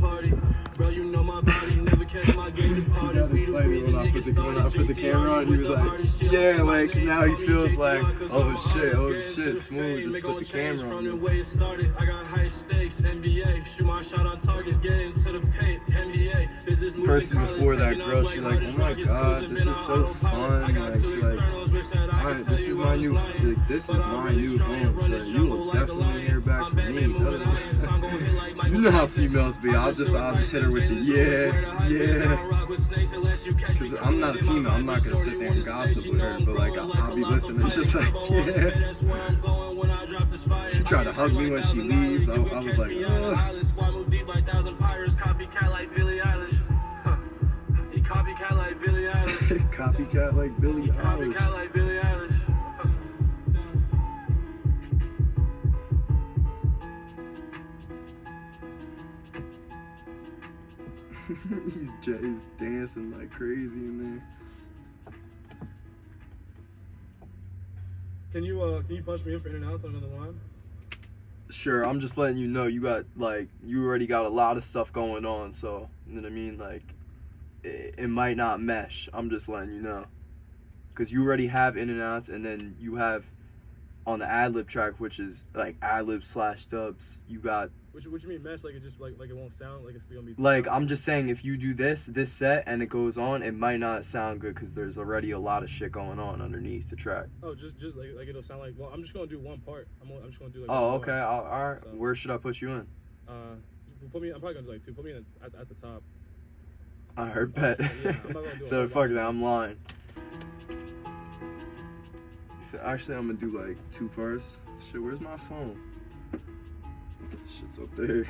party. Bro, you know my body, never catch my game departed. We the reason when I put the, when I started put the camera on. He was like, yeah, like now he feels like, oh shit, oh shit, smooth. Just put the camera from on. the way it started. I got high stakes, NBA. Shoot my shot on target, get into the paint, NBA. Business moving Person before that girl, she like oh my god, this is so fun. Like, she's like, externals, wish that I Alright, this is my new, like, this is my new to home. Like, you will definitely hear back You know how females be. I'll just, I'll just hit her with the yeah, yeah. Cause I'm not a female. I'm not gonna sit there and gossip with her, but like I'll, I'll be listening, just like yeah. She tried to hug me when she leaves. I, I was like, Ugh. Copycat like Billie Eilish. Copycat like Billie Eilish. copycat like Billie Copycat Eilish. like Billie Eilish. he's, dancing like crazy in there. Can you uh can you punch me in for in and out on another line? Sure, I'm just letting you know you got like you already got a lot of stuff going on, so you know what I mean. Like, it, it might not mesh. I'm just letting you know, cause you already have in and outs, and then you have on the ad lib track, which is like ad lib slash dubs. You got Which what you mean mesh? Like it just like like it won't sound like it's still gonna be like I'm just saying if you do this this set and it goes on, it might not sound good because there's already a lot of shit going on underneath the track. Oh, just just like like it'll sound like well I'm just gonna do one part. I'm I'm just gonna do like Oh, one okay. part. I'll, all right. So- Where should I put you in? Uh, put me. I'm probably gonna do like two. Put me in at, at the top. I heard bet. Yeah, I'm not gonna do a so fuck that, I'm lying. So actually, I'm gonna do like two parts. Shit, where's my phone? Shit's up there.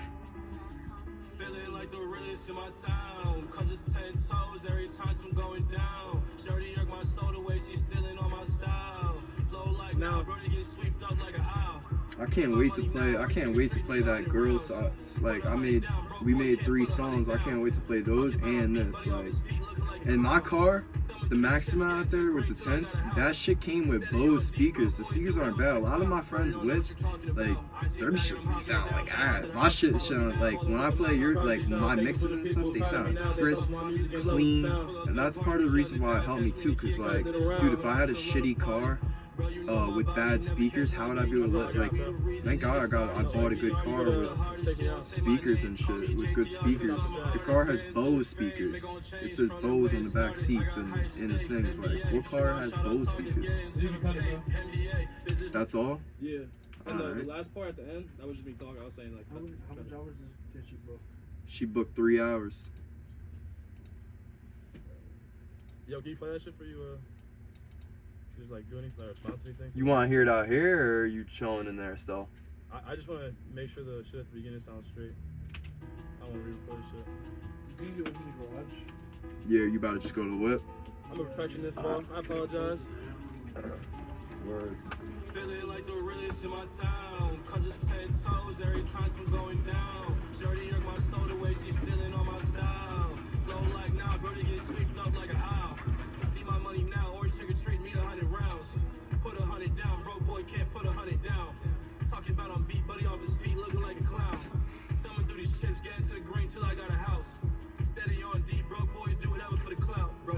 Feeling like the realest in my town. Cause it's ten toes every time I'm going down. Shorty irk my soul the way she's stealing on my style. Flow like now, Now- brody get swept up like an owl. I can't wait to play. I can't wait to play that girl sauce. Like I made, we made three songs. I can't wait to play those and this. Like, in my car, the Maxima out there with the tents, that shit came with Bose speakers. The speakers aren't bad. A lot of my friends' whips, like, their shit sound like ass. My shit sound like when I play your like my mixes and stuff, they sound crisp, clean, and that's part of the reason why it helped me too. Cause like, dude, if I had a shitty car uh, with bad speakers, how would I be able to let like? Thank God I got I bought a good car with Take me out. speakers and shit with good speakers. The car has Bose speakers. It says Bose on the back seats and in the things. Like, what car has Bose speakers? You can cut it, bro. That's all. Yeah. And the, Alright. the last part at the end, that was just me talking. I was saying like. How many, how much it. hours did she book? She booked three hours. Yo, can you play that shit for you? Uh, just like do anything, like response to anything. You want to hear it out here, or are you chilling in there still? I, I just want to make sure the shit at the beginning sounds straight. I want to re-record shit. You can do it in the garage. Yeah, you about to just go to the whip. I'm a perfectionist, bro. I apologize. Word. Feeling like the realest in my town. Cause it's ten toes every time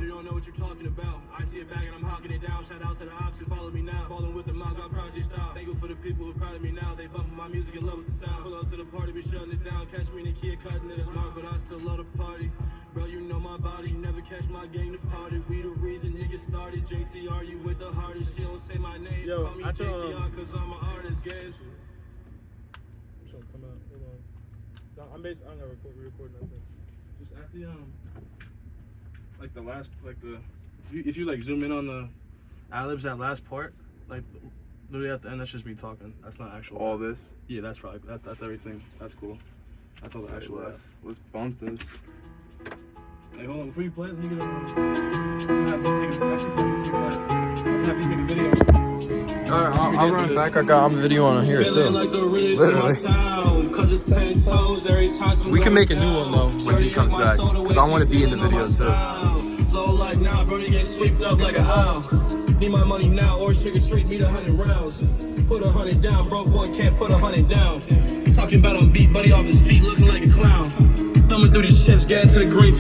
the you don't know what you're talking about. I see it back and I'm hawking it down. Shout out to the ops who follow me now. Ballin' with the mouth, got project style. Thankful for the people who proud of me now. They bumping my music in love with the sound. Pull up to the party, be shutting it down. Catch me in the kid cutting it. It's mine, but I still love the party. Bro, you know my body. Never catch my game departed. We the reason niggas started. JTR, you with the hardest. She don't say my name. Yo, Call me I can, JTR cause I'm an artist. Games. I'm trying to come out. Hold on. No, I'm basically I'm gonna record, re-record nothing. Just at the um, like the last, like the, if you, if you like zoom in on the ad-libs, that last part, like literally at the end, that's just me talking. That's not actual. All this. Yeah, that's probably that, that's everything. That's cool. That's all the Say actual. ad. less. Let's bump this. Hey, hold on, before you play it, let me get a. I'm gonna have you take a, actually, before you take that, I'm gonna have you take a video. All right, I'll, I'll run it back. I got I'm a video on here too. like the realest Literally. Town. Cause it's ten toes every time I'm We can make a new one, though, when he comes back, the 'cause I wanna be in the video, too. Flow like now, brody get swept up like an owl. Need my money now, or or treat me the hundred rounds. Put a hundred down, broke boy can't put a hundred down. Talking about I'm beat, buddy off his feet, looking like a clown. through these chips, get into the green.